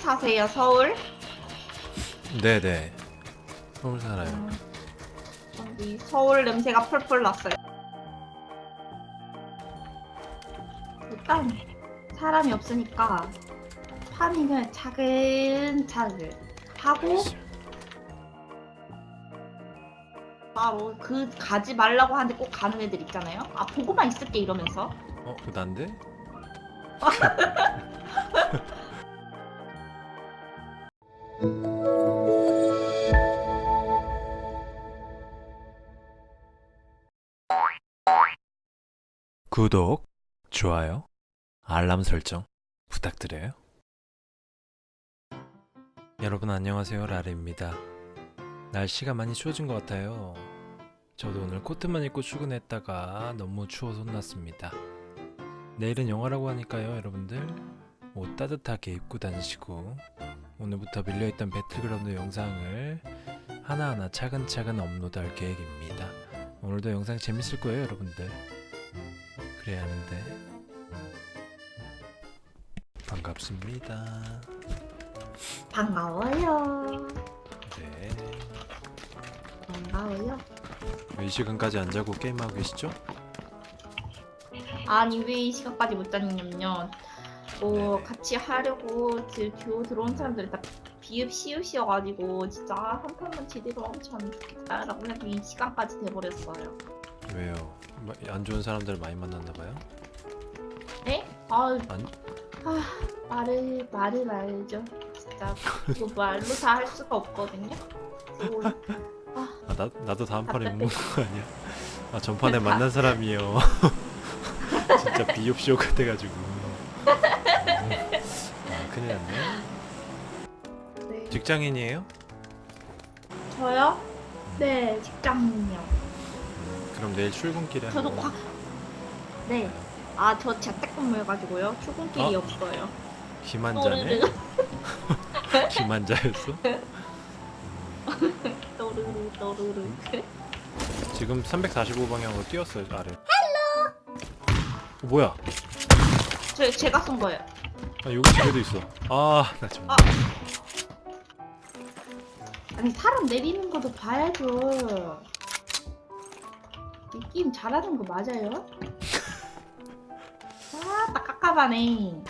사세요, 서울? 네네. 서울 살아요. 음, 여기 서울 냄새가 펄펄 났어요. 일단 사람이 없으니까 파밍을 차근차근 하고 바로 그 가지 말라고 하는데 꼭 가는 애들 있잖아요. 아 보고만 있을게 이러면서 어, 그 난데? 구독, 좋아요, 알람 설정 부탁드려요. 여러분 안녕하세요 라레입니다. 날씨가 많이 추워진 것 같아요. 저도 오늘 코트만 입고 출근했다가 너무 추워서 혼났습니다. 내일은 영화라고 하니까요 여러분들 옷 따뜻하게 입고 다니시고 오늘부터 밀려있던 배틀그라운드 영상을 하나하나 차근차근 업로드할 계획입니다. 오늘도 영상 재밌을 거예요 여러분들. 그래야 하는데 반갑습니다. 반가워요. 네. 반가워요. 왜 이 시간까지 안 자고 게임하고 계시죠? 아니 왜 이 시간까지 못 자냐면요. 뭐 네네. 같이 하려고 지- 듀오 들어온 사람들이 다 비읍 시읍이어가지고 진짜 한 판만 제대로 엄청 좋겠다라고 해도 이 시간까지 돼버렸어요. 왜요? 마- 안 좋은 사람들 많이 만났나 봐요? 네? 아, 아니. 아 말을 말을 말죠. 진짜 이거 말로 다 할 수가 없거든요. 그리고 아, 나, 나도 다음 판에 못 먹는 거 아니야? 아 전판에 다- 만난 사람이요 진짜 비옵쇼 같아가지고 아, 큰일 났네 네. 직장인이에요? 저요? 네 직장인요. 음, 그럼 내일 출근길에 저도 한번 과. 네. 아 저 재택근무 해가지고요. 출근길이 어? 없어요. 기만자네? 또르르 기만자였어? 또르르 또르르. 지금 345방향으로 뛰었어요 아래 어, 뭐야 저 제가 쏜 거예요. 아 여기 집에도 있어 아나 정말 아. 아니 사람 내리는 것도 봐야죠. 이 게임 잘하는 거 맞아요? 아 딱 깝깝하네.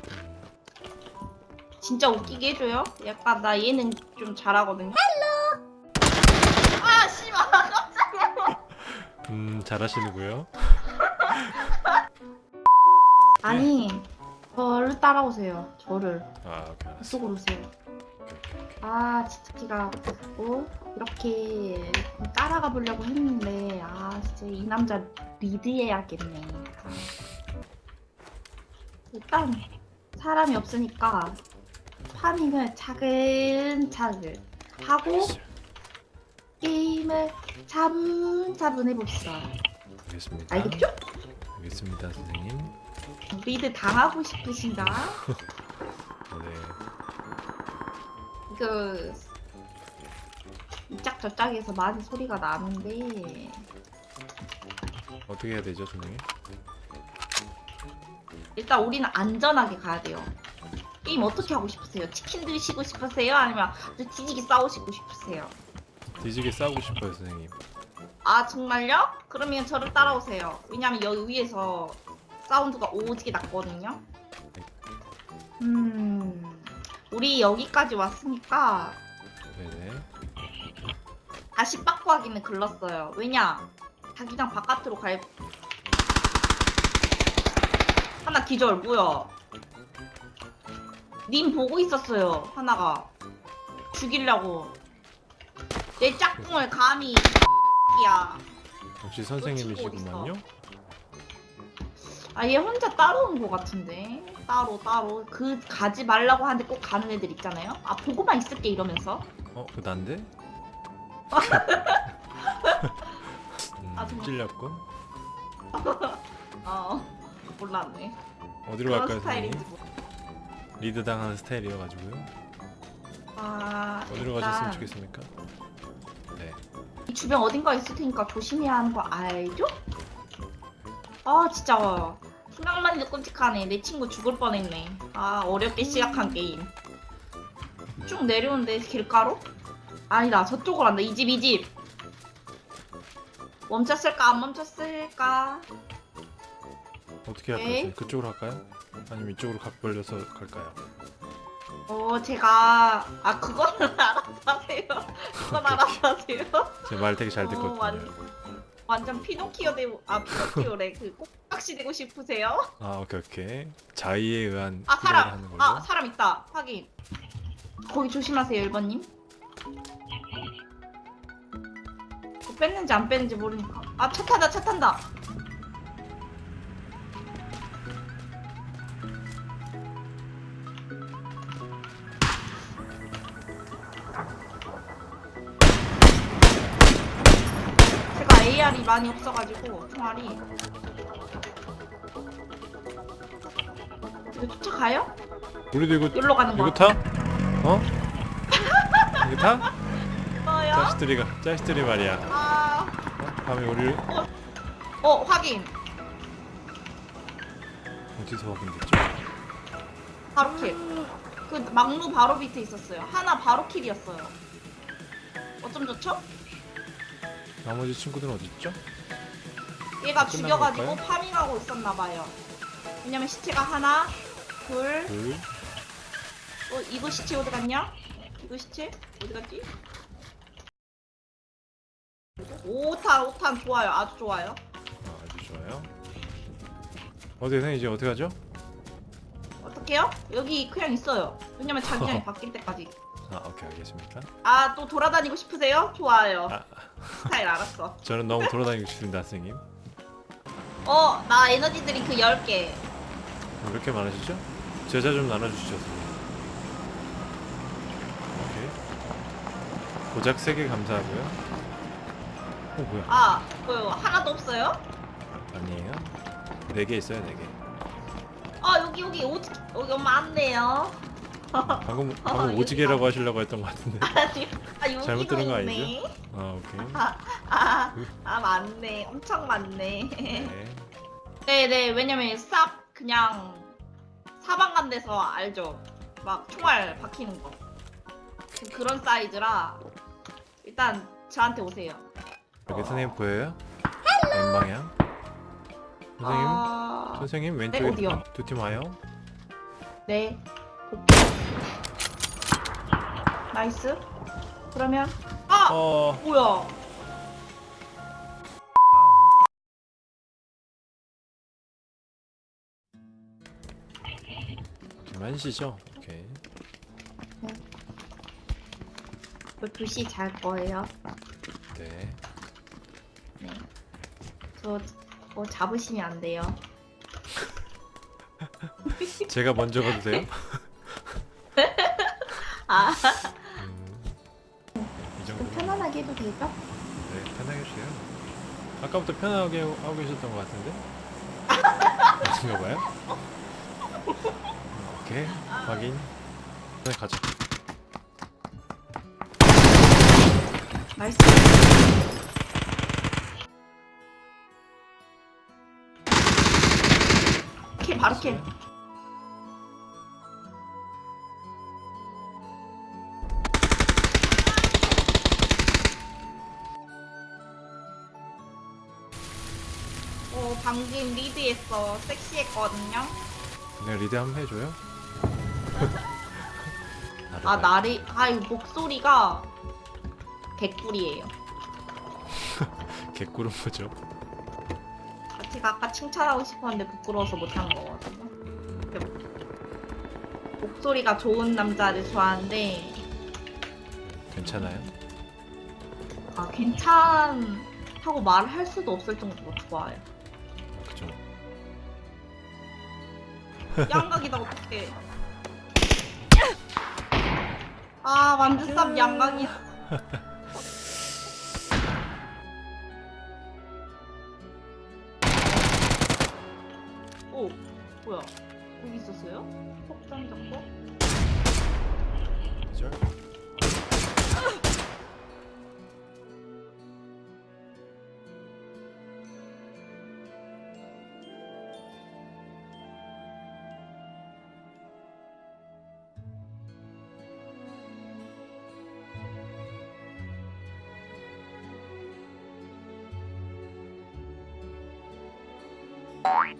진짜 웃기게 해줘요? 약간 나 얘는 좀 잘하거든요. Hello. 아 씨발. 음 잘하시는구요 아니 저를 따라오세요. 저를 아 오케이 알았어 이쪽으로 오세요. 아 진짜 제가 어? 이렇게 따라가 보려고 했는데 아 진짜 이 남자 리드해야겠네 아. 일단 사람이 없으니까 파밍을 차근차근 하고 게임을 차분차분 해봅시다 알겠습니다 알겠죠? 알겠습니다 선생님 리드 당하고 싶으신가? 그 이짝 저짝에서 많은 소리가 나는데 어떻게 해야 되죠 선생님? 일단 우리는 안전하게 가야 돼요. 게임 어떻게 하고 싶으세요? 치킨 드시고 싶으세요? 아니면 아주 뒤지게 싸우시고 싶으세요? 뒤지게 싸우고 싶어요 선생님 아 정말요? 그러면 저를 따라오세요. 왜냐면 여기 위에서 사운드가 오지게 났거든요. 음, 우리 여기까지 왔으니까 네네 다시 빠꾸하기는 글렀어요. 왜냐? 자기장 바깥으로 갈 하나 기절 뭐야? 님 보고 있었어요. 하나가 죽이려고 내 짝꿍을 감히 야. 역시 선생님이시구만요 아 얘 혼자 따로 온 것 같은데 따로 따로 그 가지 말라고 하는데 꼭 가는 애들 있잖아요. 아 보고만 있을게 이러면서 어? 그 난데? 음, 아, 정말. 찔렸군 어 몰랐네. 어디로 갈까요 선생님? 몰라. 리드 당하는 스타일이어가지고요 아 어디로 일단 가셨으면 좋겠습니까? 네이 주변 어딘가 있을 테니까 조심해야 하는 거 알죠? 아 진짜 생각만 해도 끔찍하네 내 친구 죽을 뻔했네 아 어렵게 시작한 게임 쭉 내려오는데 길가로? 아니다 저쪽으로 간다 이 집 이 집 멈췄을까 안 멈췄을까 어떻게. 할까요? 그쪽으로 갈까요? 아니면 이쪽으로 각 벌려서 갈까요? 어 제가 아 그거는 알아서 하세요 그건 알아서 하세요 제 말 되게 잘 어, 듣거든요. 완- 완전 피노키오 되고 아 피노키오래 그꼭 박시 되고 싶으세요? 아 오케이 오케이. 자의에 의한 아 피로를 하는 사람 걸로. 아 사람 있다 확인 거기 조심하세요 1번님 뭐 뺐는지 안 뺐는지 모르니까 아차 탄다 차 탄다 제가 AR이 많이 없어가지고 총알이 이거 쫓아가요? 우리도 이거 여기로 가는 거 이거 타? 어? 이거 타? 같아요 자식들이가 자식들이 말이야. 아... 어? 밤에 우리 어 확인 어디서 확인됐죠? 바로 킬 그 막루 바로 밑에 있었어요 하나 바로 킬이었어요 어쩜 좋죠? 나머지 친구들은 어디 있죠? 얘가 끝난 죽여가지고 걸까요? farming하고 있었나봐요 왜냐면 시체가 하나 둘 둘. 어, 이거 시체 어디 갔냐? 이거 시체 어디 갔지? 5탄 5탄 좋아요 아주 좋아요 아, 아주 좋아요. 어디 선생 이제 어떻게 하죠? 어떡해요? 여기 그냥 있어요 왜냐면 자기장이 바뀔 때까지 아 오케이 알겠습니다. 아 또 돌아다니고 싶으세요? 좋아요 아 스타일 알았어 저는 너무 돌아다니고 싶습니다 선생님. 어, 나 에너지 드링크 10개. 왜 이렇게 많으시죠? 제자 좀 나눠주시죠. 오케이. 고작 3개 감사하고요. 어 뭐야? 아, 그 하나도 없어요? 아니에요? 4개 있어요 4개. 아, 여기 여기 오 여기 엄마 안 돼요. 방금 방금 여기 오지게라고 하시려고 했던 것 같은데. 아니, 아 여기도 잘못 들은 거 있네. 아 오케이. 아, 아 많네. 엄청 많네. 네. 네, 네. 왜냐면 쌉 그냥 간 데서 알죠. 막 총알 박히는 거. 그- 그런 사이즈라 일단 저한테 오세요. 여기 선생님 보여요? 왼 방향. 선생님, 아, 선생님 네, 왼쪽에 어디요? 두팀 와요. 네. 나이스. 그러면 아 어, 뭐야? 김한시죠? 오케이. 저 2시 잘 거예요. 네. 네. 저 뭐 잡으시면 안 돼요. 제가 먼저 가도 돼요? 아, 음, 이 정도. 좀 편안하게 해도 되죠? 네, 편하게 해주세요. 아까부터 편하게 하고 계셨던 것 같은데? 아닌가 봐요? 오케이, 확인. 네, 가자. 나이스. 킬 바로 킬. 어 방금 리드했어 섹시했거든요. 내가 리드 한번 해줘요? 아 나리 아이 목소리가 개꿀이에요. 개꿀은 뭐죠? 아, 제가 아까 칭찬하고 싶었는데 부끄러워서 못한 거거든요. 음, 목소리가 좋은 남자를 좋아하는데 괜찮아요? 아 괜찮다고 말할 수도 없을 정도로 좋아요. 그죠? 양각이다 어떡해. 아쌉 양각이야. Bye.